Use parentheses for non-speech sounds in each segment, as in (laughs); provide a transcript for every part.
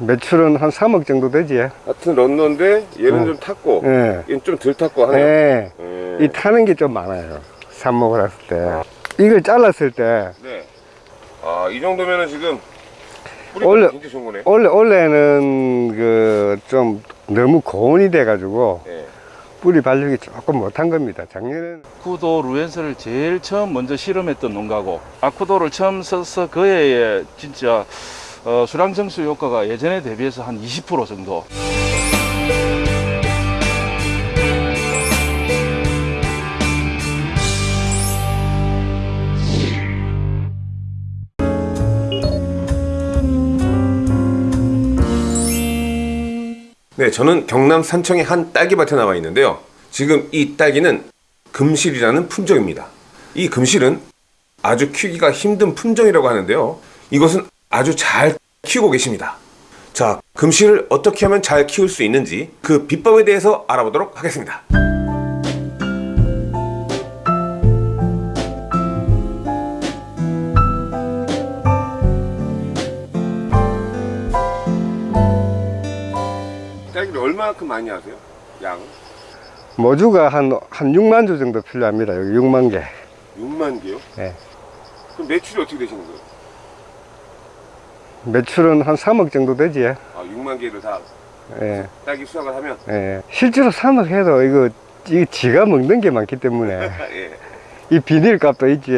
매출은 한 3억 정도 되지. 같은 런너인데 얘는 어. 좀 탔고 예. 얘는 좀 덜 탔고 하네요. 예. 예. 이 타는 게 좀 많아요. 삽목을 했을 때. 이걸 잘랐을 때, 네. 아, 이 정도면은 지금 뿌리가 원래- 진짜 좋은 거네. 원래, 원래는 그 좀 너무 고온이 돼 가지고 예. 뿌리 발육이 조금 못한 겁니다. 작년에는. 아쿠도 루엔스를 제일 처음 먼저 실험했던 농가고 아쿠도를 처음 써서 그 해에 진짜 어, 수량 정수 효과가 예전에 대비해서 한 20% 정도 네, 저는 경남 산청의 한 딸기밭에 나와 있는데요. 지금 이 딸기는 금실이라는 품종입니다. 이 금실은 아주 키우기가 힘든 품종이라고 하는데요. 이것은 아주 잘 키우고 계십니다. 자, 금실을 어떻게 하면 잘 키울 수 있는지 그 비법에 대해서 알아보도록 하겠습니다. 딸기를 얼마만큼 많이 하세요? 양 모주가 한, 한 6만 주 정도 필요합니다. 여기 6만 개. 6만 개요? 예. 그럼 매출이 어떻게 되시는 거예요? 매출은 한 3억 정도 되지. 아, 6만 개를 다 예. 딸기 수확을 하면 예. 실제로 3억 해도 이거, 이거 지가 먹는 게 많기 때문에. (laughs) 예. 이 비닐 값도 있지,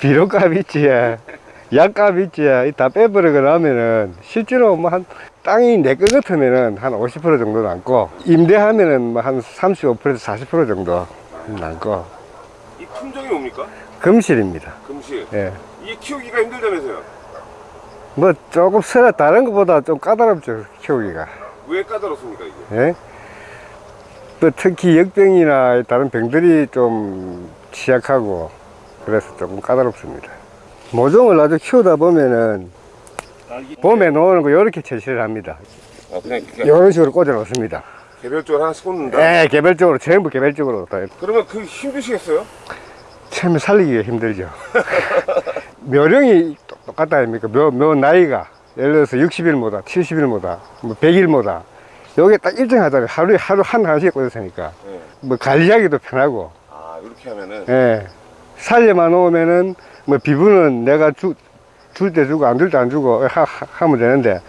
비료 값 있지, 약값 있지, 이다 빼버리고 나면은 실제로 뭐 한 땅이 내것 같으면은 한 50% 정도 남고 임대하면은 뭐 한 35%에서 40% 정도 남고 이 품종이 뭡니까? 금실입니다. 금실. 예. 이게 키우기가 힘들다면서요? 뭐 조금 서라 다른 것보다 좀 까다롭죠 키우기가. 왜 까다롭습니까 이게? 예? 또 특히 역병이나 다른 병들이 좀 취약하고 그래서 조금 까다롭습니다. 모종을 아주 키우다 보면은 봄에 놓는 거 이렇게 채취를 합니다. 아 그냥, 그냥 이런 식으로 꽂아 놓습니다. 개별적으로 하나씩 꽂는다? 예, 개별적으로 전부 개별적으로 다 그러면 그 힘드시겠어요? 처음에 살리기가 힘들죠. (laughs) 묘령이 똑- 똑같다 아닙니까? 묘, 묘 나이가 예를 들어서 60일보다 70일보다 뭐 100일보다 요게 딱 일정하잖아요. 하루에 하루 한 하나씩 꽂았으니까 네. 뭐 관리하기도 편하고 아 이렇게 하면은 예. 살려만 놓으면은 뭐 비분은 내가 줄 때 주고 안 줄 때 안 주고 하, 하- 하 면 되는데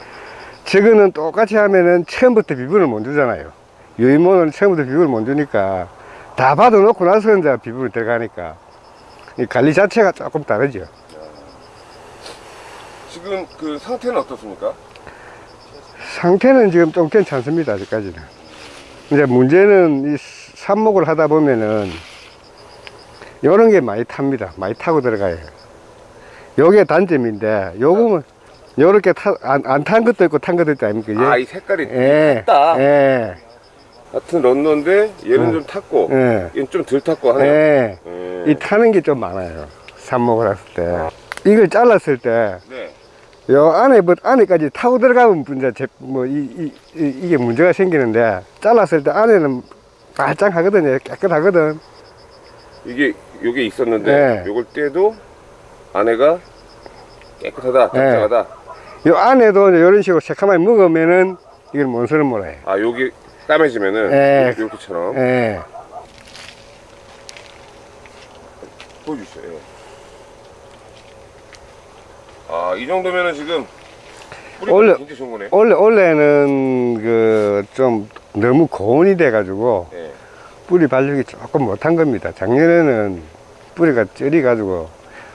저거는 똑같이 하면은 처음부터 비분을 못 주잖아요. 유인모는 처음부터 비분을 못 주니까 다 받아놓고 나서 이제 비분이 들어가니까 이 관리 자체가 조금 다르죠. 지금 그 상태는 어떻습니까? 상태는 지금 좀 괜찮습니다. 아직까지는. 이제 문제는 이 삽목을 하다 보면은 요런 게 많이 탑니다. 많이 타고 들어가요. 요게 단점인데 요거는 요렇게 안탄 것도 있고 탄 것도 있다 아닙니까? 이제? 아이 색깔이 예. 탔다. 예. 같은 런너인데 얘는 어. 좀 탔고 예. 얘는 좀 덜 탔고 하네요. 예. 예. 이 타는 게 좀 많아요. 삽목을 했을 때. 이걸 잘랐을 때 네. 요 안에 뭐 안에까지 타고 들어가면 문제 뭐이 이, 이, 이 게 문제가 생기는데 잘랐을 때 안에는 말짱하거든요 깨끗하거든 이게 요게 있었는데 네. 요걸 떼도 안에가 깨끗하다, 네. 단정하다. 요 안에도 이런 식으로 새카맣게 먹으면은 이걸 뭔소는 몰라요 아 요게 까매지면은 네. 이렇게처럼 예. 보여주세요. 예. 아, 이 정도면은 지금 뿌리가 원래-. 원래 원래는 그 좀 너무 고온이 돼 가지고 예. 뿌리 발육이 조금 못한 겁니다 작년에는 뿌리가 쩔이 가지고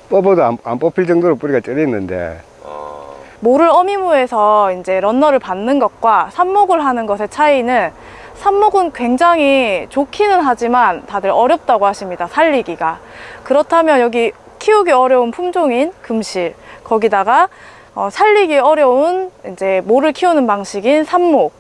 뽑아도 안, 안 뽑힐 정도로 뿌리가 쩔었는데 아, 모를 어미무에서 이제 런너를 받는 것과 삽목을 하는 것의 차이는 삽목은 굉장히 좋기는 하지만 다들 어렵다고 하십니다. 살리기가. 그렇다면 여기 키우기 어려운 품종인 금실, 거기다가 어, 살리기 어려운 이제 모를 키우는 방식인 삽목.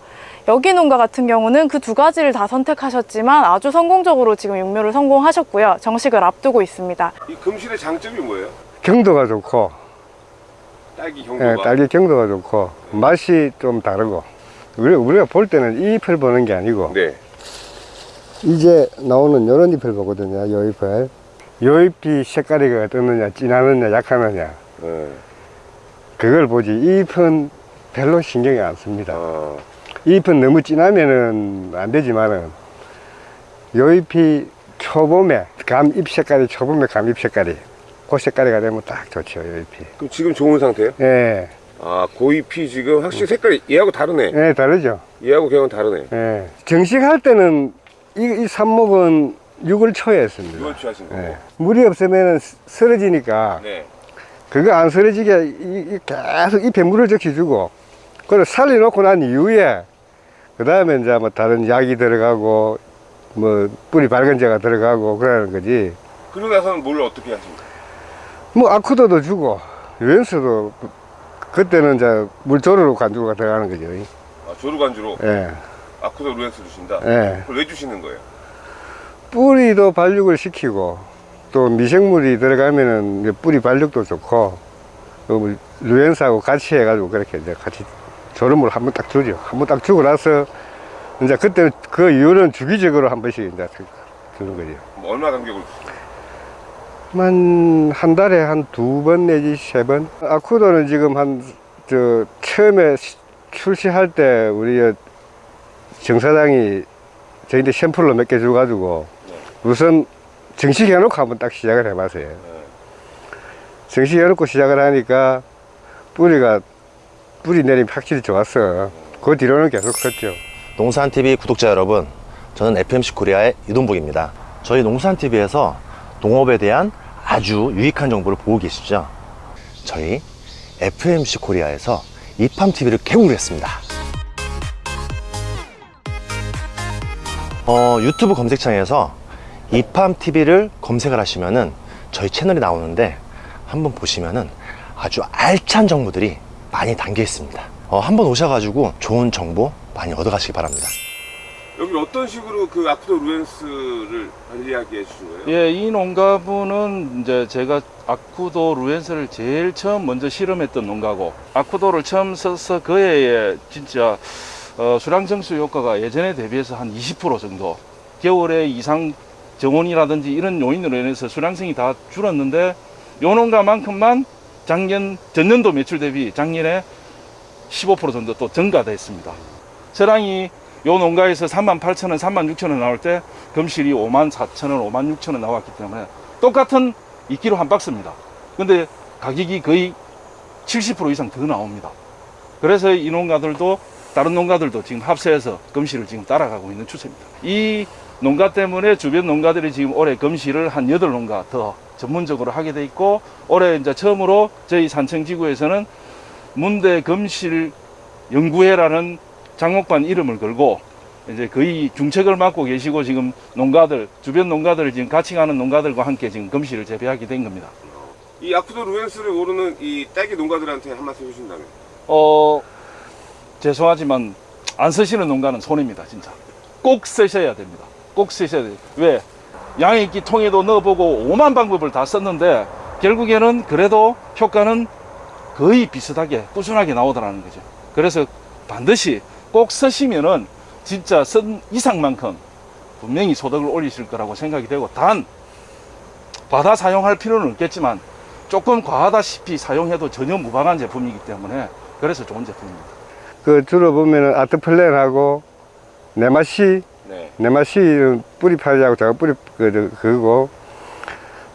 여기 농가 같은 경우는 그 두 가지를 다 선택하셨지만 아주 성공적으로 지금 육묘를 성공하셨고요. 정식을 앞두고 있습니다. 이 금실의 장점이 뭐예요? 경도가 좋고 딸기 예, 경도가. 딸기 경도가 좋고 맛이 좀 다르고 우리, 우리가 볼 때는 이 잎을 보는 게 아니고 네. 이제 나오는 요런 잎을 보거든요 요 잎을 요 잎이 색깔이 어떻느냐 진하느냐 약하느냐 예. 그걸 보지 이 잎은 별로 신경이 안 씁니다. 아, 잎은 너무 진하면은 안 되지만은 요 잎이 초봄에 감 잎 색깔이 초봄에 감 잎 색깔이 그 색깔이가 되면 딱 좋죠 요 잎이 그럼 지금 좋은 상태예요? 예, 아, 고잎이 지금 확실히 색깔이 얘하고 다르네. 예 다르죠 얘하고 걔하고 다르네. 예 정식할 때는 이, 이 삽목은 6월 초에 했습니다 이걸 취하신 거고. 예. 물이 없으면은 쓰- 쓰러지니까 네. 그거 안 쓰러지게 이, 이 계속 잎에 물을 적셔주고 그걸 살려놓고 난 이후에 그 다음에 이제 뭐 다른 약이 들어가고 뭐 뿌리 밝은제가 들어가고 그러는 거지 그러고 나서는 뭘 어떻게 하십니까? 뭐 아쿠도도 주고 그- 그때는 이제 물조르로 간주가 들어가는 거죠 아, 조루간주로 예, 아쿠도 루엔스 주신다? 예. 그걸 왜 주시는 거예요? 뿌리도 발육을 시키고 또 미생물이 들어가면은 뿌리 발육도 좋고 또뭐 루엔스하고 같이 해가지고 그렇게 이제 같이 조름을 한번 딱 주죠. 한번 딱 주고 나서 이제 그때 그 이후는 주기적으로 한 번씩 이제 주는 거죠. 뭐 얼마 간격을 주세요? 한, 한 달에 한 두 번 내지 세 번. 아쿠도는 지금 한, 저, 처음에 시- 출시할 때 우리 정 사장이 저희한테 샘플로 몇 개 줘가지고 우선 정식해 놓고 한번 딱 시작을 해봤어요. 정식해 놓고 시작을 하니까 뿌리가, 뿌리 내림이 확실히 좋았어. 그 뒤로는 계속 컸죠. 농산TV 구독자 여러분, 저는 FMC 코리아의 이동복입니다. 저희 농산TV에서 농업에 대한 아주 유익한 정보를 보고 계시죠? 저희 FMC 코리아에서 이팜TV를 개국을 했습니다. 어, 유튜브 검색창에서 이팜TV를 검색을 하시면은 저희 채널이 나오는데 한번 보시면은 아주 알찬 정보들이 많이 담겨 있습니다. 어, 한번 오셔가지고 좋은 정보 많이 얻어가시기 바랍니다. 여기 어떤 식으로 그 아쿠도 루엔스를 관리하게 해주신 거예요? 예, 이 농가분은 이제 제가 아쿠도 루엔스를 제일 처음 먼저 실험했던 농가고 아쿠도를 처음 써서 그해에 진짜 어, 수량 정수 효과가 예전에 대비해서 한 20% 정도 겨울에 이상 정온이라든지 이런 요인으로 인해서 수량성이 다 줄었는데 요 농가만큼만 작년 전년도 매출 대비 작년에 15% 정도 또 증가됐습니다. 저랑이 요 농가에서 3만 8천 원, 3만 6천 원 나올 때 금실이 5만 4천 원, 5만 6천 원 나왔기 때문에 똑같은 2kg 한 박스입니다. 근데 가격이 거의 70% 이상 더 나옵니다. 그래서 이 농가들도 다른 농가들도 지금 합세해서 금실을 지금 따라가고 있는 추세입니다. 이 농가 때문에 주변 농가들이 지금 올해 금실을 한 8농가 더 전문적으로 하게 돼 있고 올해 이제 처음으로 저희 산청지구에서는 문대 금실 연구회라는 장목반 이름을 걸고 이제 거의 중책을 맡고 계시고 지금 농가들 주변 농가들을 지금 같이 가는 농가들과 함께 지금 금실을 재배하게 된 겁니다. 이 아쿠도 루엔스를 모르는 이 딸기 농가들한테 한 말씀 해주신다면? 어 죄송하지만 안 쓰시는 농가는 손해입니다 진짜 꼭 쓰셔야 됩니다 꼭 쓰셔야 돼요. 왜? 양액기 통에도 넣어보고 오만 방법을 다 썼는데 결국에는 그래도 효과는 거의 비슷하게 꾸준하게 나오더라는 거죠. 그래서 반드시 꼭 쓰시면은 진짜 쓴 이상만큼 분명히 소득을 올리실 거라고 생각이 되고 단 과다 사용할 필요는 없겠지만 조금 과하다시피 사용해도 전혀 무방한 제품이기 때문에 그래서 좋은 제품입니다. 그 주로 보면은 아트플랜하고 네마시 네. 네마시는 뿌리 파리하고 작은 뿌리 그, 저, 그거고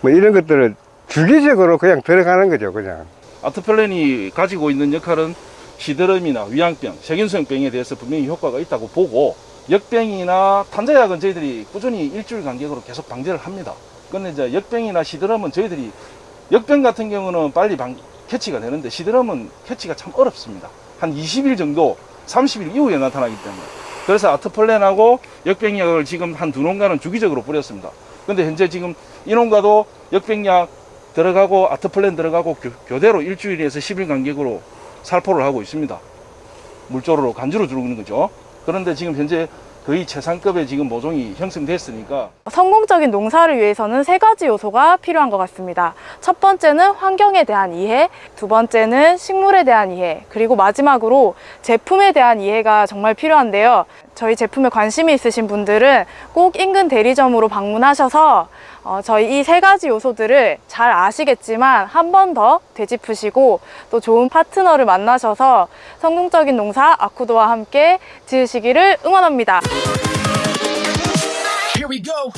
뭐 이런 것들을 주기적으로 그냥 들어가는 거죠 그냥 아트플랜이 가지고 있는 역할은 시드름이나 위양병, 세균성병에 대해서 분명히 효과가 있다고 보고 역병이나 탄자약은 저희들이 꾸준히 일주일 간격으로 계속 방제를 합니다. 근데 이제 역병이나 시드름은 저희들이 역병 같은 경우는 빨리 방, 캐치가 되는데 시드름은 캐치가 참 어렵습니다. 한 20일 정도, 30일 이후에 나타나기 때문에. 그래서 아트플랜하고 역병약을 지금 한 두 농가는 주기적으로 뿌렸습니다. 근데 현재 지금 이 농가도 역병약 들어가고 아트플랜 들어가고 교, 교대로 일주일에서 10일 간격으로 살포를 하고 있습니다. 물조로 간주로 주는 거죠. 그런데 지금 현재 거의 최상급의 지금 모종이 형성됐으니까 성공적인 농사를 위해서는 세 가지 요소가 필요한 것 같습니다. 첫 번째는 환경에 대한 이해, 두 번째는 식물에 대한 이해, 그리고 마지막으로 제품에 대한 이해가 정말 필요한데요. 저희 제품에 관심이 있으신 분들은 꼭 인근 대리점으로 방문하셔서 어, 저희 이 세 가지 요소들을 잘 아시겠지만 한 번 더 되짚으시고 또 좋은 파트너를 만나셔서 성공적인 농사 아쿠도와 함께 지으시기를 응원합니다. Here we go.